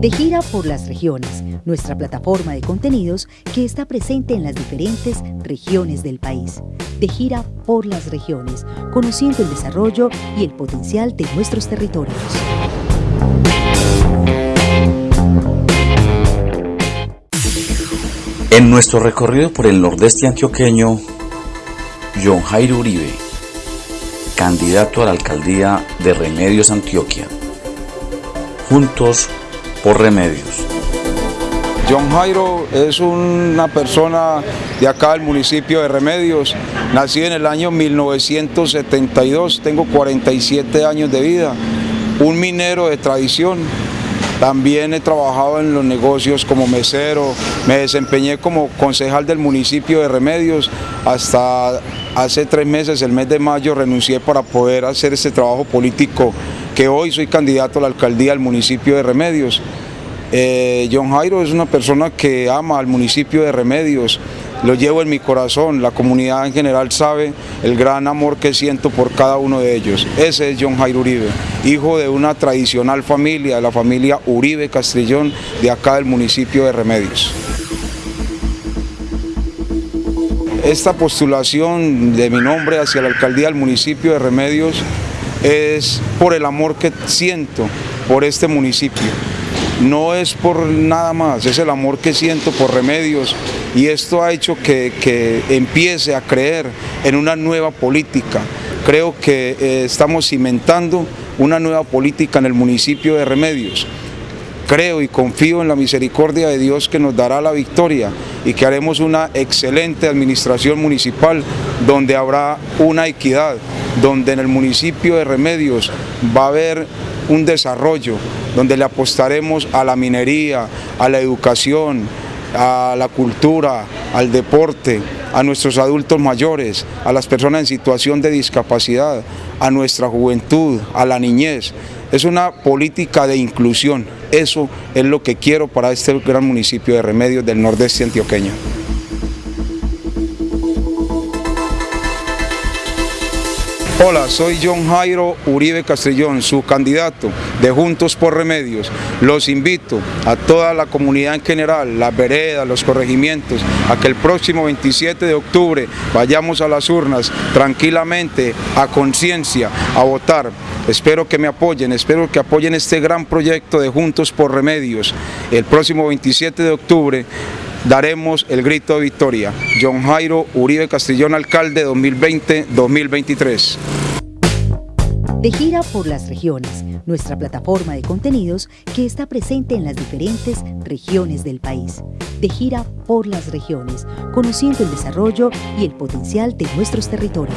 De gira por las regiones, nuestra plataforma de contenidos que está presente en las diferentes regiones del país. De gira por las regiones, conociendo el desarrollo y el potencial de nuestros territorios. En nuestro recorrido por el nordeste antioqueño, John Jairo Uribe, candidato a la alcaldía de Remedios Antioquia. Juntos por Remedios. John Jairo es una persona de acá del municipio de Remedios. Nací en el año 1972, tengo 47 años de vida. Un minero de tradición. También he trabajado en los negocios como mesero, me desempeñé como concejal del municipio de Remedios. Hasta hace tres meses, el mes de mayo, renuncié para poder hacer este trabajo político que hoy soy candidato a la alcaldía del municipio de Remedios. Eh, John Jairo es una persona que ama al municipio de Remedios, lo llevo en mi corazón, la comunidad en general sabe el gran amor que siento por cada uno de ellos. Ese es John Jairo Uribe, hijo de una tradicional familia, de la familia Uribe Castrillón, de acá del municipio de Remedios. Esta postulación de mi nombre hacia la alcaldía del municipio de Remedios es por el amor que siento por este municipio. No es por nada más, es el amor que siento por remedios y esto ha hecho que, empiece a creer en una nueva política. Creo que eh, estamos cimentando una nueva política en el municipio de Remedios. Creo y confío en la misericordia de Dios que nos dará la victoria y que haremos una excelente administración municipal donde habrá una equidad, donde en el municipio de Remedios va a haber un desarrollo, donde le apostaremos a la minería, a la educación, a la cultura, al deporte, a nuestros adultos mayores, a las personas en situación de discapacidad, a nuestra juventud, a la niñez. Es una política de inclusión, eso es lo que quiero para este gran municipio de Remedios del nordeste antioqueño. Hola, soy John Jairo Uribe Castellón, su candidato de Juntos por Remedios. Los invito a toda la comunidad en general, las veredas, los corregimientos, a que el próximo 27 de octubre vayamos a las urnas tranquilamente, a conciencia, a votar. Espero que me apoyen, espero que apoyen este gran proyecto de Juntos por Remedios. El próximo 27 de octubre daremos el grito de victoria. John Jairo Uribe Castellón, alcalde 2020-2023. De gira por las regiones, nuestra plataforma de contenidos que está presente en las diferentes regiones del país. De gira por las regiones, conociendo el desarrollo y el potencial de nuestros territorios.